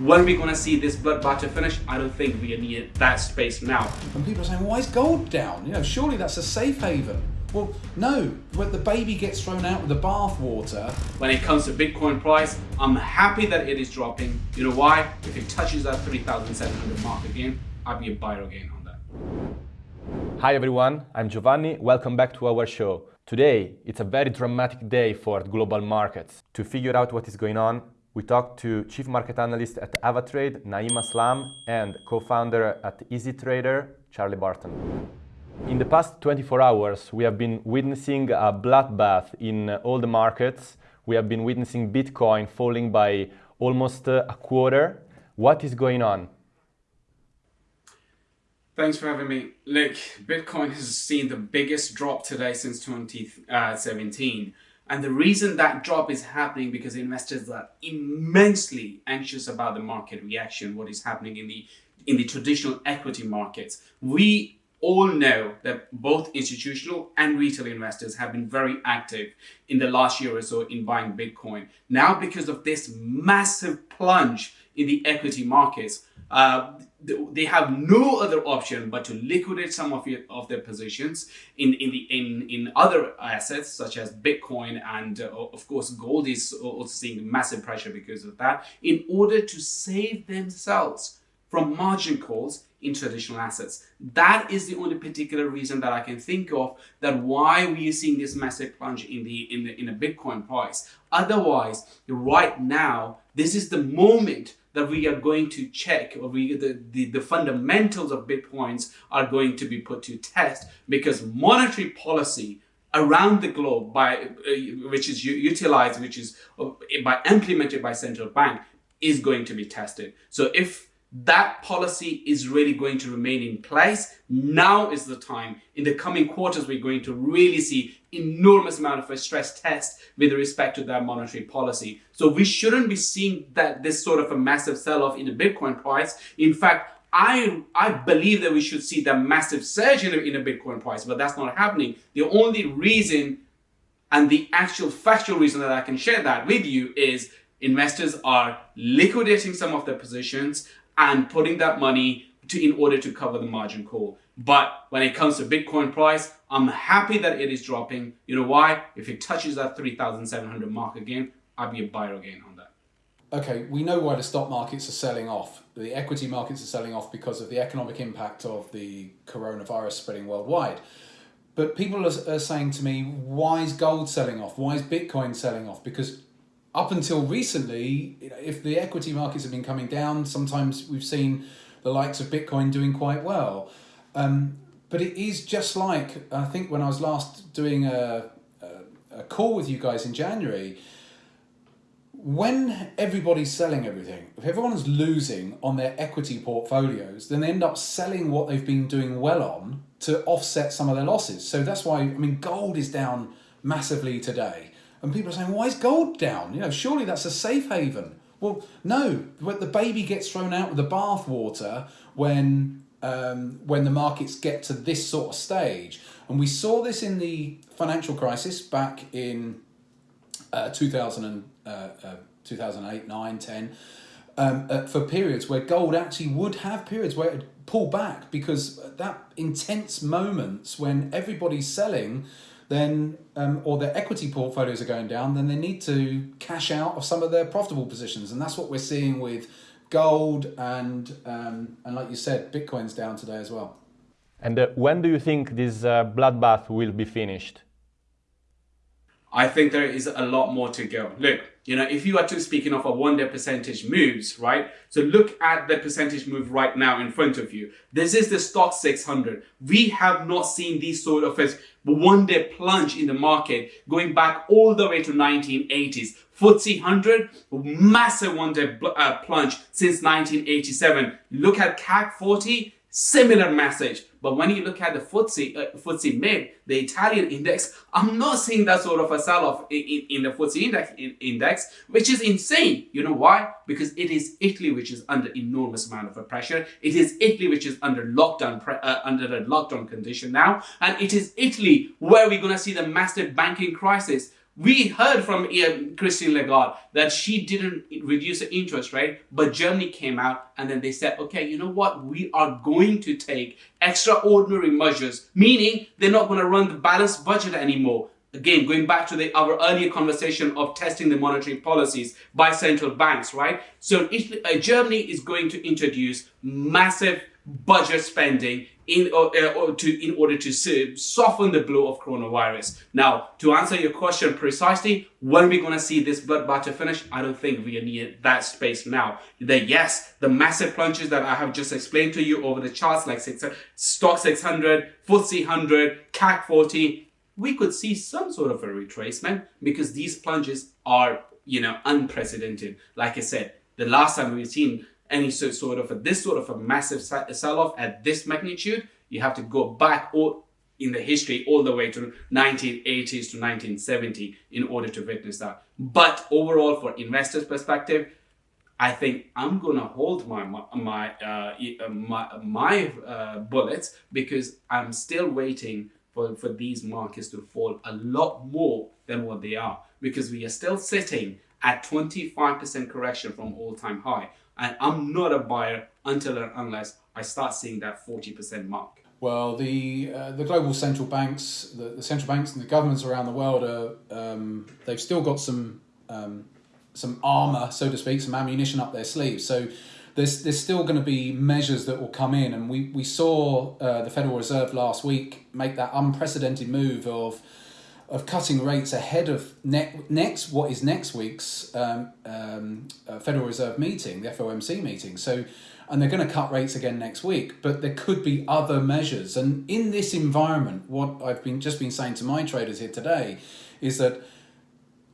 When are we going to see this bloodbath to finish? I don't think we need that space now. And people are saying, why is gold down? You know, surely that's a safe haven. Well, no, when the baby gets thrown out with the bathwater. When it comes to Bitcoin price, I'm happy that it is dropping. You know why? If it touches that 3,700 mark again, I'll be a buyer again on that. Hi everyone, I'm Giovanni. Welcome back to our show. Today, it's a very dramatic day for global markets. To figure out what is going on, we talked to Chief Market Analyst at Avatrade, Naeem Aslam, and co-founder at EasyTrader, Charlie Barton. In the past 24 hours, we have been witnessing a bloodbath in all the markets. We have been witnessing Bitcoin falling by almost a quarter. What is going on? Thanks for having me. Look, Bitcoin has seen the biggest drop today since 2017. And the reason that drop is happening because investors are immensely anxious about the market reaction, what is happening in the in the traditional equity markets. We all know that both institutional and retail investors have been very active in the last year or so in buying Bitcoin. Now, because of this massive plunge in the equity markets, uh, they have no other option but to liquidate some of, your, of their positions in, in, the, in, in other assets such as Bitcoin and uh, of course gold is also seeing massive pressure because of that in order to save themselves from margin calls in traditional assets. That is the only particular reason that I can think of that why we are seeing this massive plunge in the in the in a Bitcoin price. Otherwise, right now, this is the moment that we are going to check or we the, the, the fundamentals of Bitcoins are going to be put to test because monetary policy around the globe by uh, which is utilized which is uh, by implemented by central bank is going to be tested. So if that policy is really going to remain in place. Now is the time. In the coming quarters, we're going to really see enormous amount of a stress test with respect to that monetary policy. So we shouldn't be seeing that this sort of a massive sell-off in the Bitcoin price. In fact, I, I believe that we should see that massive surge in the, in the Bitcoin price, but that's not happening. The only reason and the actual factual reason that I can share that with you is investors are liquidating some of their positions and putting that money to, in order to cover the margin call. But when it comes to Bitcoin price, I'm happy that it is dropping. You know why? If it touches that 3,700 mark again, I'll be a buyer again on that. Okay, we know why the stock markets are selling off. The equity markets are selling off because of the economic impact of the coronavirus spreading worldwide. But people are, are saying to me, why is gold selling off? Why is Bitcoin selling off? Because up until recently, if the equity markets have been coming down, sometimes we've seen the likes of Bitcoin doing quite well. Um, but it is just like, I think when I was last doing a, a, a call with you guys in January, when everybody's selling everything, if everyone's losing on their equity portfolios, then they end up selling what they've been doing well on to offset some of their losses. So that's why, I mean, gold is down massively today. And people are saying, why is gold down? You know, surely that's a safe haven. Well, no, what the baby gets thrown out with the bathwater when um, when the markets get to this sort of stage. And we saw this in the financial crisis back in uh, 2000 and, uh, uh, 2008, 9, 10, um, uh, for periods where gold actually would have periods where it would pull back because that intense moments when everybody's selling then um, or their equity portfolios are going down, then they need to cash out of some of their profitable positions, and that's what we're seeing with gold and um, and like you said, Bitcoin's down today as well. And uh, when do you think this uh, bloodbath will be finished? I think there is a lot more to go. Look, you know, if you are to speaking of a one day percentage moves, right? So look at the percentage move right now in front of you. This is the Stoxx 600. We have not seen these sort of a one day plunge in the market going back all the way to 1980s. FTSE 100, massive one day uh, plunge since 1987. Look at CAC 40, similar message. But when you look at the FTSE, uh, FTSE MIB, the Italian index, I'm not seeing that sort of a sell-off in, in, in, the FTSE index, in, index, which is insane. You know why? Because it is Italy which is under enormous amount of pressure. It is Italy which is under lockdown, uh, under the lockdown condition now. And it is Italy where we're going to see the massive banking crisis We heard from Christine Lagarde that she didn't reduce the interest rate, but Germany came out and then they said, okay, you know what? We are going to take extraordinary measures, meaning they're not going to run the balanced budget anymore. Again, going back to the, our earlier conversation of testing the monetary policies by central banks, right? So Italy, uh, Germany is going to introduce massive budget spending in, uh, uh, to, in order to soften the blow of coronavirus. Now, to answer your question precisely, when we're we going to see this bloodbath to finish? I don't think we near that space now. That yes, the massive plunges that I have just explained to you over the charts like six, Stoxx 600, FTSE 100, CAC 40, we could see some sort of a retracement because these plunges are, you know, unprecedented. Like I said, the last time we've seen any sort of a, this sort of a massive sell-off at this magnitude, you have to go back all in the history all the way to 1980s to 1970 in order to witness that. But overall, for investors' perspective, I think I'm gonna hold my my uh, uh, my, my uh, bullets because I'm still waiting for, for these markets to fall a lot more than what they are because we are still sitting at 25% correction from all-time high and I'm not a buyer until and unless I start seeing that 40% mark. Well, the uh, the global central banks, the, the central banks and the governments around the world are um, they've still got some um, some armor, so to speak, some ammunition up their sleeves. So there's there's still going to be measures that will come in, and we we saw uh, the Federal Reserve last week make that unprecedented move of of cutting rates ahead of ne- next what is next week's um, um, uh, Federal Reserve meeting, the FOMC meeting. So, and they're going to cut rates again next week. But there could be other measures. And in this environment, what I've been just been saying to my traders here today is that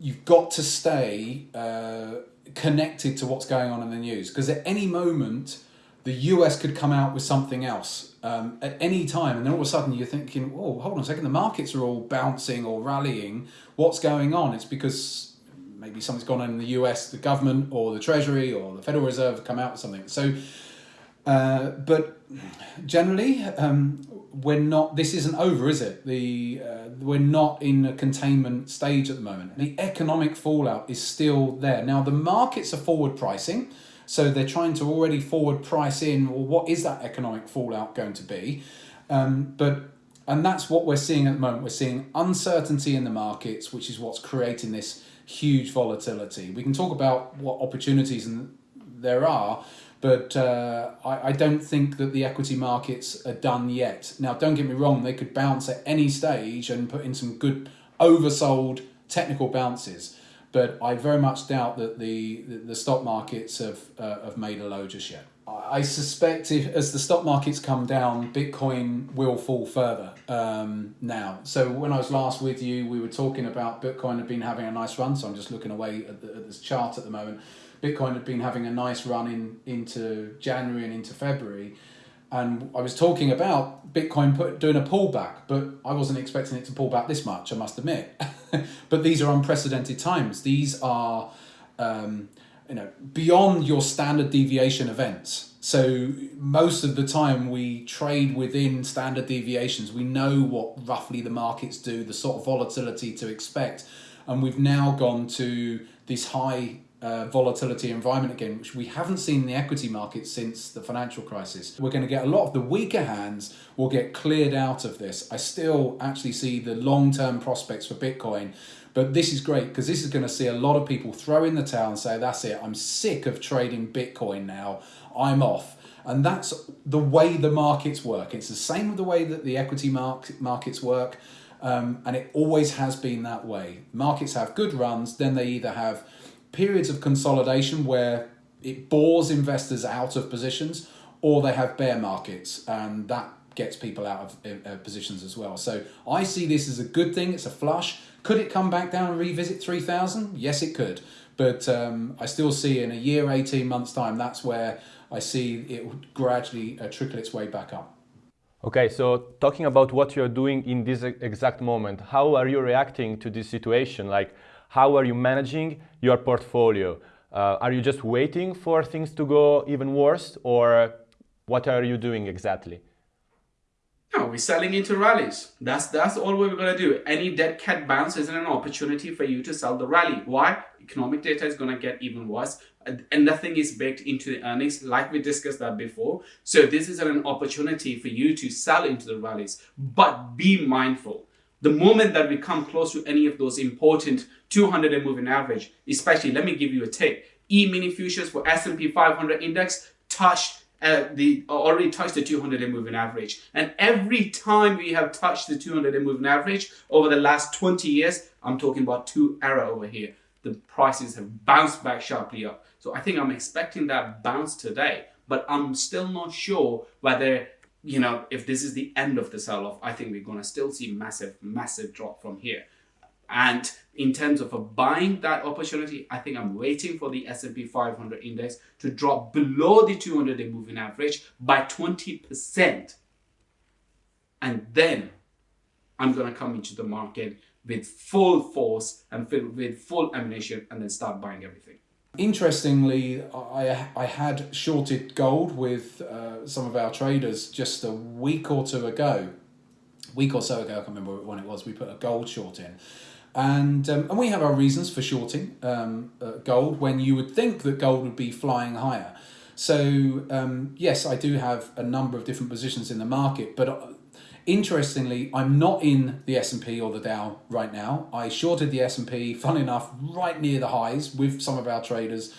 you've got to stay uh, connected to what's going on in the news because at any moment the US could come out with something else um, at any time, and then all of a sudden you're thinking, "Oh, hold on a second, the markets are all bouncing or rallying. What's going on?" It's because maybe something's gone on in the US, the government or the Treasury or the Federal Reserve come out with something. So, uh, but generally, um, we're not. This isn't over, is it? The uh, we're not in a containment stage at the moment. The economic fallout is still there. Now, the markets are forward pricing. So they're trying to already forward price in, well, what is that economic fallout going to be? Um, but and that's what we're seeing at the moment. We're seeing uncertainty in the markets, which is what's creating this huge volatility. We can talk about what opportunities and there are, but uh, I, I don't think that the equity markets are done yet. Now, don't get me wrong; they could bounce at any stage and put in some good oversold technical bounces but I very much doubt that the, the, stock markets have, uh, have made a low just yet. I suspect if, as the stock markets come down, Bitcoin will fall further um, now. So when I was last with you, we were talking about Bitcoin had been having a nice run. So I'm just looking away at, the, at this chart at the moment. Bitcoin had been having a nice run in into January and into February and I was talking about Bitcoin put, doing a pullback, but I wasn't expecting it to pull back this much, I must admit. but these are unprecedented times. These are, um, you know, beyond your standard deviation events. So most of the time we trade within standard deviations. We know what roughly the markets do, the sort of volatility to expect, and we've now gone to this high uh, volatility environment again, which we haven't seen in the equity market since the financial crisis. We're going to get a lot of the weaker hands will get cleared out of this. I still actually see the long term prospects for Bitcoin, but this is great because this is going to see a lot of people throw in the towel and say, That's it, I'm sick of trading Bitcoin now, I'm off. And that's the way the markets work. It's the same with the way that the equity market, markets work. Um, and it always has been that way. Markets have good runs, then they either have periods of consolidation where it bores investors out of positions, or they have bear markets, and that gets people out of uh, positions as well. So I see this as a good thing. It's a flush. Could it come back down and revisit 3,000? Yes, it could. But um, I still see in a year, 18 months' time, that's where I see it would gradually uh, trickle its way back up. Okay, so talking about what you're doing in this exact moment, how are you reacting to this situation? Like, how are you managing your portfolio? Uh, are you just waiting for things to go even worse or what are you doing exactly? No, we're selling into rallies. That's that's all we're gonna do. Any dead cat bounce is an opportunity for you to sell the rally. Why? Economic data is gonna get even worse, and nothing is baked into the earnings, like we discussed that before. So this is an opportunity for you to sell into the rallies, but be mindful. The moment that we come close to any of those important 200 day moving average, especially, let me give you a tip. E-mini futures for S&P 500 index touched uh, the already touched the 200 day moving average. And every time we have touched the 200 day moving average over the last 20 years, I'm talking about two era over here, the prices have bounced back sharply up. So I think I'm expecting that bounce today, but I'm still not sure whether, you know, if this is the end of the sell off. I think we're going to still see massive, massive drop from here. And in terms of a buying that opportunity, I think I'm waiting for the S&P 500 index to drop below the 200-day moving average by 20%. And then I'm going to come into the market with full force and with full ammunition and then start buying everything. Interestingly, I, I had shorted gold with uh, some of our traders just a week or two ago. Week or so ago, I can't remember when it was, we put a gold short in. And, um, and we have our reasons for shorting um, uh, gold when you would think that gold would be flying higher. So um, yes, I do have a number of different positions in the market, but uh, interestingly, I'm not in the S&P or the Dow right now. I shorted the S&P, fun enough, right near the highs with some of our traders,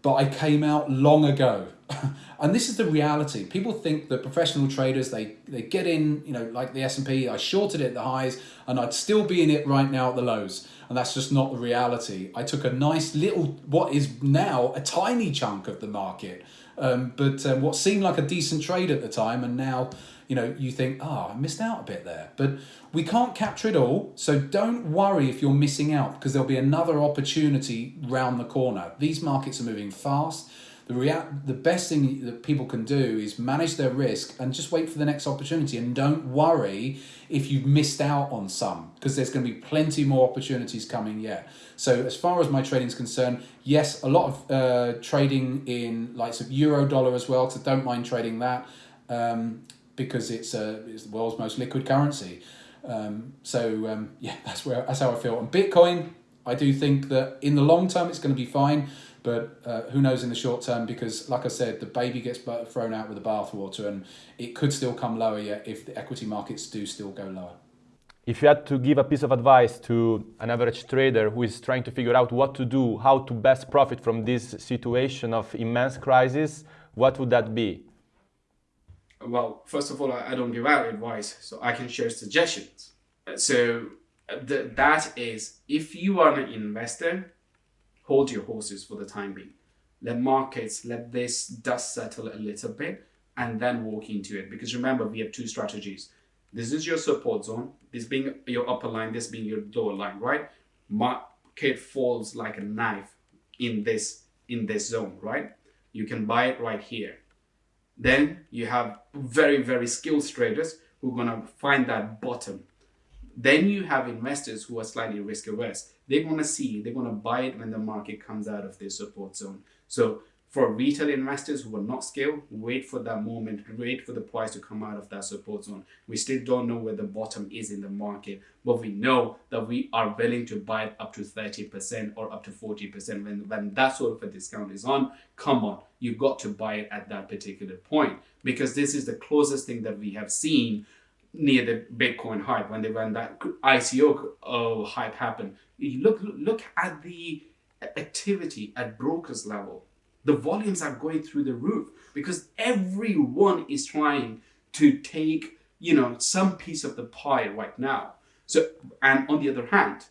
but I came out long ago. and this is the reality. People think that professional traders, they, they get in, you know, like the S&P, I shorted it at the highs and I'd still be in it right now at the lows. And that's just not the reality. I took a nice little, what is now a tiny chunk of the market, um, but um, what seemed like a decent trade at the time and now you know, you think, oh, I missed out a bit there. But we can't capture it all, so don't worry if you're missing out because there'll be another opportunity round the corner. These markets are moving fast. The, rea- the best thing that people can do is manage their risk and just wait for the next opportunity and don't worry if you've missed out on some because there's going to be plenty more opportunities coming yet. So as far as my trading is concerned, yes, a lot of uh, trading in likes of euro dollar as well so don't mind trading that. Um, because it's, a, it's the world's most liquid currency. Um, so um, yeah, that's where that's how I feel. And Bitcoin, I do think that in the long term it's going to be fine, but uh, who knows in the short term? Because like I said, the baby gets thrown out with the bathwater, and it could still come lower yet if the equity markets do still go lower. If you had to give a piece of advice to an average trader who is trying to figure out what to do, how to best profit from this situation of immense crisis, what would that be? Well, first of all, I, don't give out advice, so I can share suggestions. So uh, the, that is, if you are an investor, hold your horses for the time being. Let markets, let this dust settle a little bit, and then walk into it. Because remember, we have two strategies. This is your support zone, this being your upper line, this being your lower line, right? Market falls like a knife in this in this zone, right? You can buy it right here then you have very, very skilled traders who are going to find that bottom. Then you have investors who are slightly risk averse. They want to see, they want to buy it when the market comes out of their support zone. So for retail investors who are not skilled, wait for that moment, wait for the price to come out of that support zone. We still don't know where the bottom is in the market, but we know that we are willing to buy it up to 30% or up to 40%. When, when that sort of a discount is on, come on, you've got to buy it at that particular point because this is the closest thing that we have seen near the Bitcoin hype when they when that ICO oh, hype happened. Look look at the activity at brokers level the volumes are going through the roof because everyone is trying to take you know some piece of the pie right now. So and on the other hand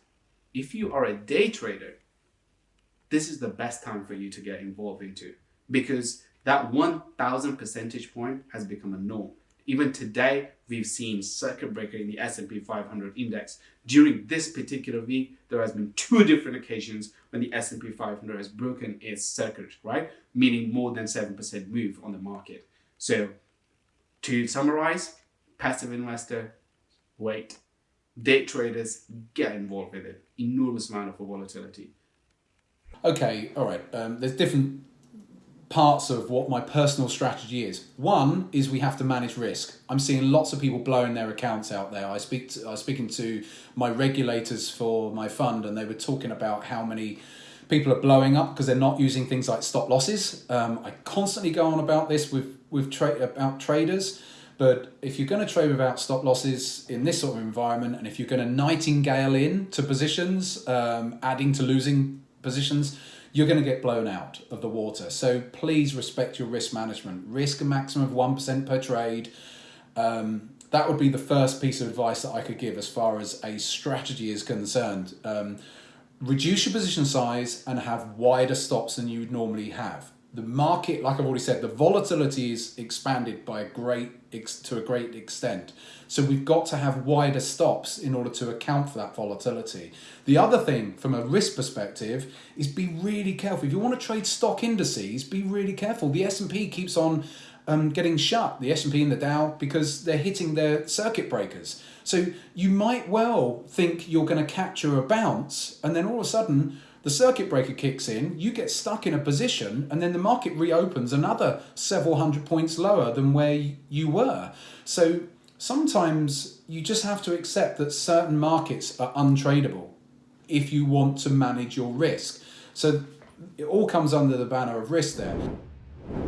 if you are a day trader this is the best time for you to get involved into because that 1000 percentage point has become a norm even today, we've seen circuit breaker in the S&P 500 index. During this particular week, there has been two different occasions when the S&P 500 has broken its circuit, right? Meaning more than 7% move on the market. So to summarize, passive investor, wait. Day traders, get involved with it. Enormous amount of volatility. Okay, all right. Um, there's different parts of what my personal strategy is. One is we have to manage risk. I'm seeing lots of people blowing their accounts out there. I speak to, I was speaking to my regulators for my fund, and they were talking about how many people are blowing up because they're not using things like stop losses. Um, I constantly go on about this with with tra- about traders. But if you're going to trade without stop losses in this sort of environment, and if you're going to martingale in to positions, um, adding to losing positions, you're going to get blown out of the water. So please respect your risk management. Risk a maximum of 1% per trade. Um, that would be the first piece of advice that I could give as far as a strategy is concerned. Um, reduce your position size and have wider stops than you would normally have. The market, like I've already said, the volatility is expanded by a great to a great extent. So we've got to have wider stops in order to account for that volatility. The other thing from a risk perspective is be really careful. If you want to trade stock indices, be really careful. The S&P keeps on um, getting shut, the S&P and the Dow, because they're hitting their circuit breakers. So you might well think you're going to capture a bounce and then all of a sudden the circuit breaker kicks in, you get stuck in a position, and then the market reopens another several hundred points lower than where you were. So sometimes you just have to accept that certain markets are untradeable if you want to manage your risk. So it all comes under the banner of risk there.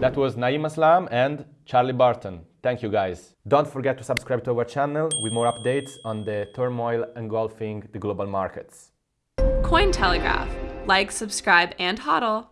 That was Naeem Aslam and Charlie Barton. Thank you guys. Don't forget to subscribe to our channel with more updates on the turmoil engulfing the global markets. Cointelegraph. Like, subscribe, and hodl.